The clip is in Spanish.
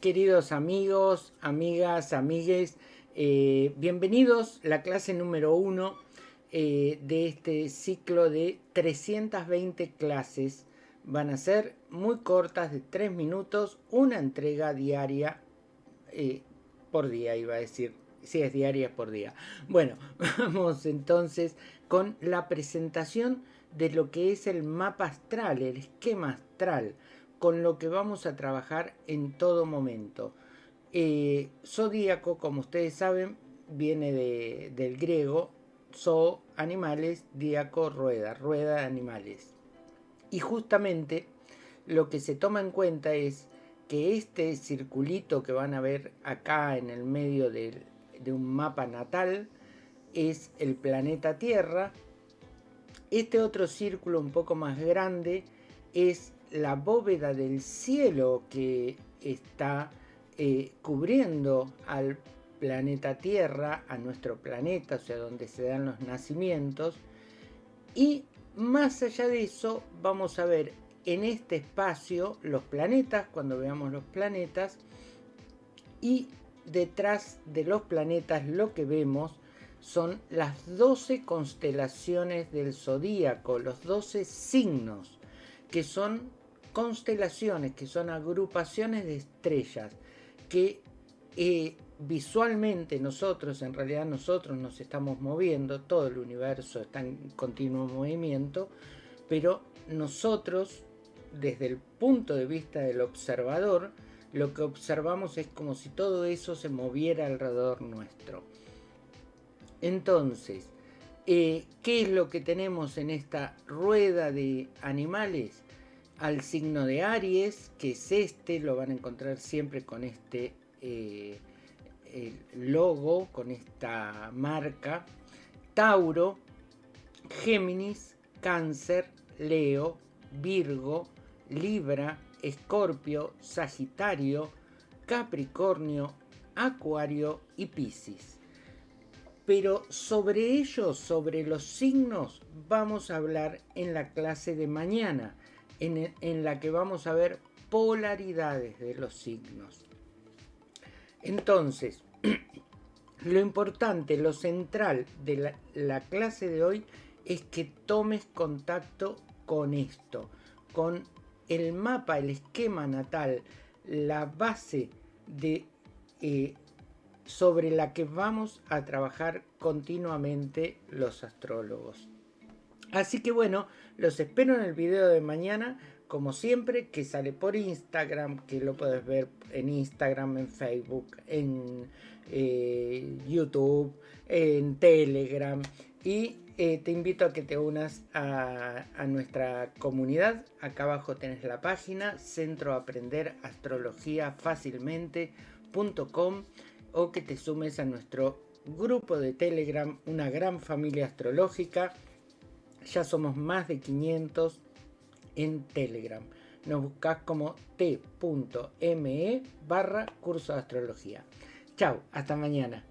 queridos amigos, amigas, amigues, eh, bienvenidos a la clase número uno eh, de este ciclo de 320 clases. Van a ser muy cortas, de 3 minutos, una entrega diaria eh, por día, iba a decir. Si es diaria por día. Bueno, vamos entonces con la presentación de lo que es el mapa astral, el esquema astral con lo que vamos a trabajar en todo momento. Eh, zodíaco, como ustedes saben, viene del griego, zo, animales, díaco, rueda, rueda de animales. Y justamente lo que se toma en cuenta es que este circulito que van a ver acá en el medio de, de un mapa natal es el planeta Tierra. Este otro círculo un poco más grande es la bóveda del cielo que está eh, cubriendo al planeta Tierra, a nuestro planeta, o sea, donde se dan los nacimientos. Y más allá de eso, vamos a ver en este espacio los planetas, cuando veamos los planetas, y detrás de los planetas lo que vemos son las 12 constelaciones del zodíaco, los 12 signos, que son constelaciones, que son agrupaciones de estrellas, que eh, visualmente nosotros, en realidad nosotros nos estamos moviendo, todo el universo está en continuo movimiento, pero nosotros, desde el punto de vista del observador, lo que observamos es como si todo eso se moviera alrededor nuestro. Entonces, eh, ¿qué es lo que tenemos en esta rueda de animales? Al signo de Aries, que es este, lo van a encontrar siempre con este eh, logo, con esta marca. Tauro, Géminis, Cáncer, Leo, Virgo, Libra, Escorpio, Sagitario, Capricornio, Acuario y Piscis. Pero sobre ellos, sobre los signos, vamos a hablar en la clase de mañana en, la que vamos a ver polaridades de los signos. Entonces, lo importante, lo central de la, la, clase de hoy es que tomes contacto con esto, con el mapa, el esquema natal, la base de, eh, sobre la que vamos a trabajar continuamente los astrólogos. Así que bueno, los espero en el video de mañana, como siempre, que sale por Instagram, que lo puedes ver en Instagram, en Facebook, en eh, YouTube, en Telegram. Y eh, te invito a que te unas a, nuestra comunidad. Acá abajo tenés la página Centro Aprender Astrología Fácilmente.com o que te sumes a nuestro grupo de Telegram, una gran familia astrológica ya somos más de 500 en Telegram. Nos buscas como t.me barra curso de astrología. Chao, hasta mañana.